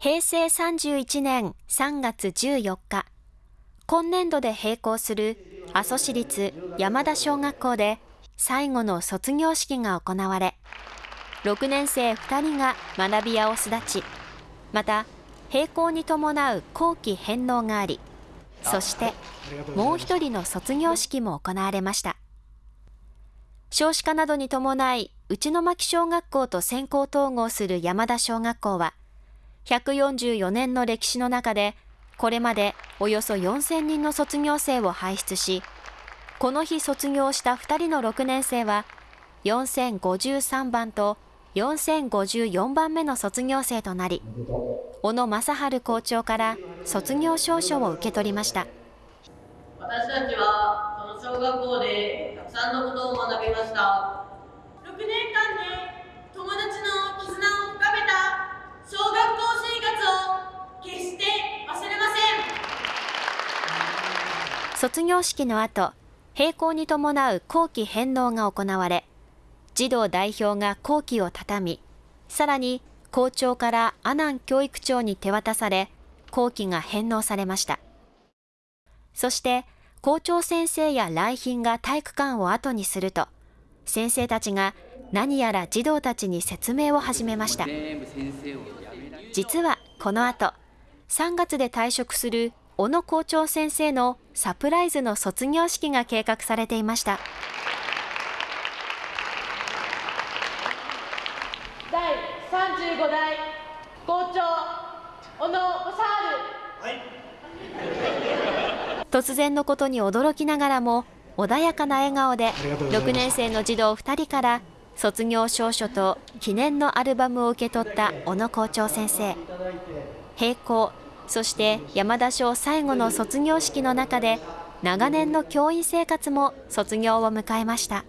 平成31年3月14日、今年度で閉校する阿蘇市立山田小学校で最後の卒業式が行われ、6年生2人が学び屋を巣立ち、また閉校に伴う後期返納があり、そしてもう一人の卒業式も行われました。少子化などに伴い、内巻小学校と先行統合する山田小学校は、144年の歴史の中で、これまでおよそ4000人の卒業生を輩出し、この日卒業した2人の6年生は、4053番と4054番目の卒業生となり、小野正治校長から卒業証書を受け取りました。私たちはこの小学校でたくさんのことを学びました。6年間で友達の絆を深めた小学校生活を決して忘れません卒業式の後閉校に伴う後期返納が行われ児童代表が後期を畳みさらに校長から阿南教育長に手渡され後期が返納されました。そして校長先生や来賓が体育館を後にすると先生たちが何やら児童たちに説明を始めました。実はこの後3月で退職する小野校長先生のサプライズの卒業式が計画されていました。第35代校長小野正治、はい。突然のことに驚きながらも穏やかな笑顔で6年生の児童2人から卒業証書と記念のアルバムを受け取った小野校長先生。閉校そして山田賞最後の卒業式の中で長年の教員生活も卒業を迎えました。